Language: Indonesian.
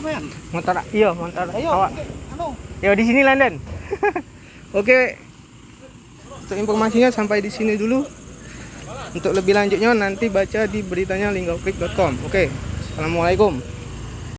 Sampean. Motor iya, motor Ayo. awak. Anu. Ya di sini London. Oke. Untuk informasinya sampai di sini dulu. Untuk lebih lanjutnya nanti baca di beritanya linggoklik.com. Oke. Assalamualaikum.